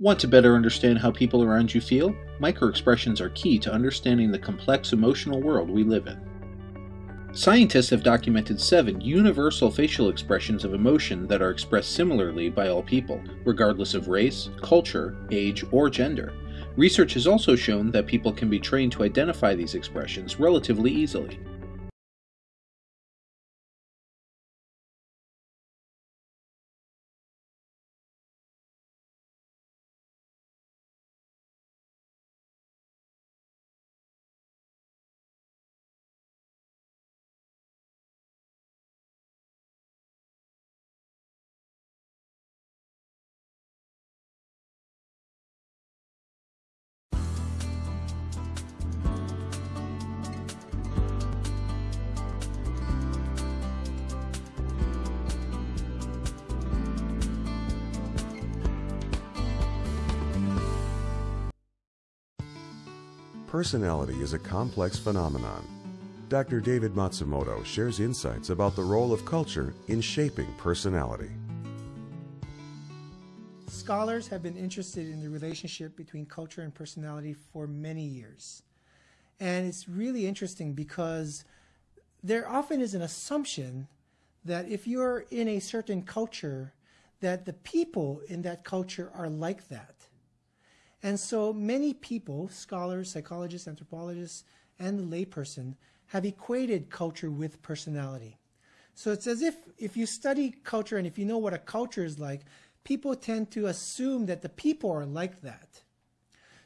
Want to better understand how people around you feel? Microexpressions are key to understanding the complex emotional world we live in. Scientists have documented seven universal facial expressions of emotion that are expressed similarly by all people, regardless of race, culture, age, or gender. Research has also shown that people can be trained to identify these expressions relatively easily. Personality is a complex phenomenon. Dr. David Matsumoto shares insights about the role of culture in shaping personality. Scholars have been interested in the relationship between culture and personality for many years. And it's really interesting because there often is an assumption that if you're in a certain culture, that the people in that culture are like that. And so many people, scholars, psychologists, anthropologists, and the layperson, have equated culture with personality. So it's as if if you study culture and if you know what a culture is like, people tend to assume that the people are like that.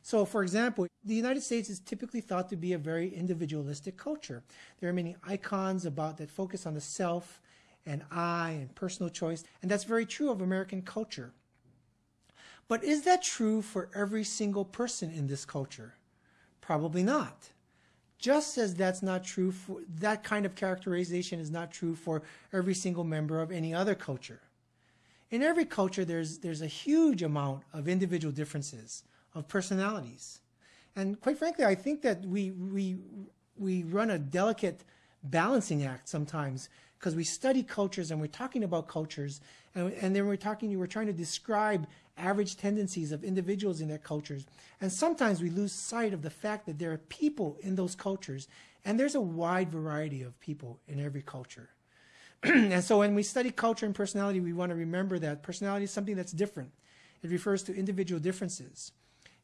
So, for example, the United States is typically thought to be a very individualistic culture. There are many icons about that focus on the self and I and personal choice, and that's very true of American culture. But is that true for every single person in this culture? Probably not. Just as that's not true for that kind of characterization is not true for every single member of any other culture. In every culture, there's, there's a huge amount of individual differences, of personalities. And quite frankly, I think that we, we, we run a delicate balancing act sometimes because we study cultures and we're talking about cultures and, and then we're talking, we're trying to describe average tendencies of individuals in their cultures. And sometimes we lose sight of the fact that there are people in those cultures, and there's a wide variety of people in every culture. and so when we study culture and personality, we want to remember that personality is something that's different. It refers to individual differences.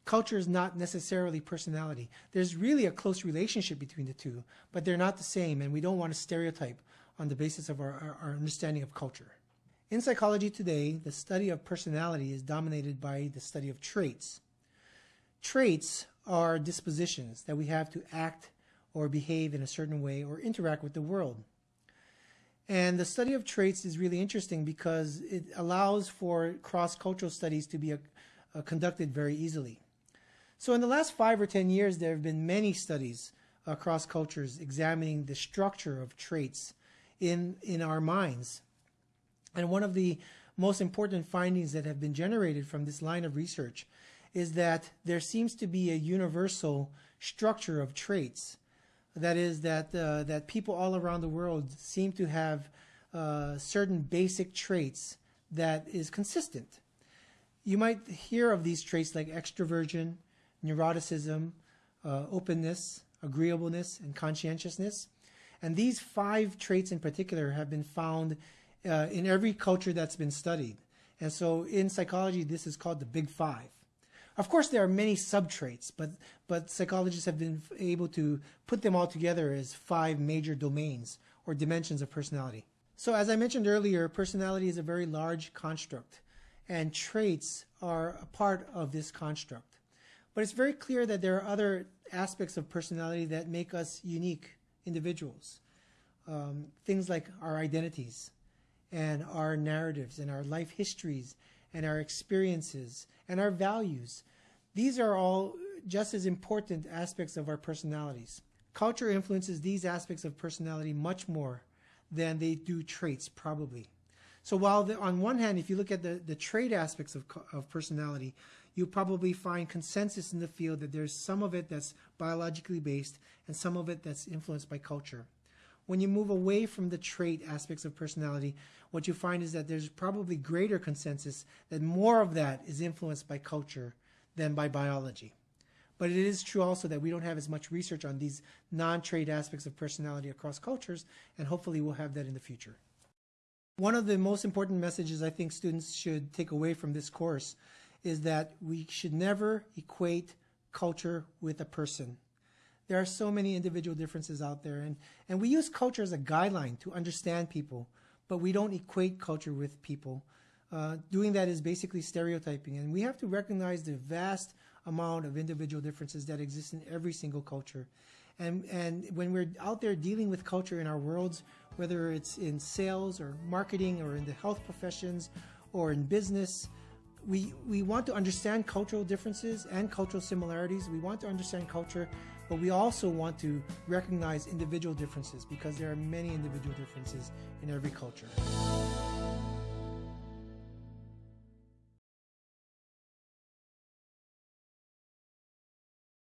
Culture is not necessarily personality. There's really a close relationship between the two, but they're not the same, and we don't want to stereotype on the basis of our, our, our understanding of culture. In psychology today, the study of personality is dominated by the study of traits. Traits are dispositions that we have to act or behave in a certain way or interact with the world. And the study of traits is really interesting because it allows for cross-cultural studies to be a, uh, a conducted very easily. So in the last five or ten years, there have been many studies across cultures examining the structure of traits in, in our minds and one of the most important findings that have been generated from this line of research is that there seems to be a universal structure of traits. That is, that, uh, that people all around the world seem to have uh, certain basic traits that is consistent. You might hear of these traits like extroversion, neuroticism, uh, openness, agreeableness, and conscientiousness. And these five traits in particular have been found uh, in every culture that's been studied. And so in psychology, this is called the big five. Of course, there are many subtraits, but, but psychologists have been able to put them all together as five major domains or dimensions of personality. So as I mentioned earlier, personality is a very large construct, and traits are a part of this construct. But it's very clear that there are other aspects of personality that make us unique individuals. Um, things like our identities, and our narratives and our life histories and our experiences and our values. These are all just as important aspects of our personalities. Culture influences these aspects of personality much more than they do traits, probably. So while the, on one hand, if you look at the, the trait aspects of, of personality, you probably find consensus in the field that there's some of it that's biologically based and some of it that's influenced by culture. When you move away from the trait aspects of personality, what you find is that there's probably greater consensus that more of that is influenced by culture than by biology. But it is true also that we don't have as much research on these non trait aspects of personality across cultures, and hopefully we'll have that in the future. One of the most important messages I think students should take away from this course is that we should never equate culture with a person. There are so many individual differences out there, and, and we use culture as a guideline to understand people, but we don't equate culture with people. Uh, doing that is basically stereotyping, and we have to recognize the vast amount of individual differences that exist in every single culture. And, and when we're out there dealing with culture in our worlds, whether it's in sales or marketing or in the health professions or in business, we, we want to understand cultural differences and cultural similarities. We want to understand culture, but we also want to recognize individual differences because there are many individual differences in every culture.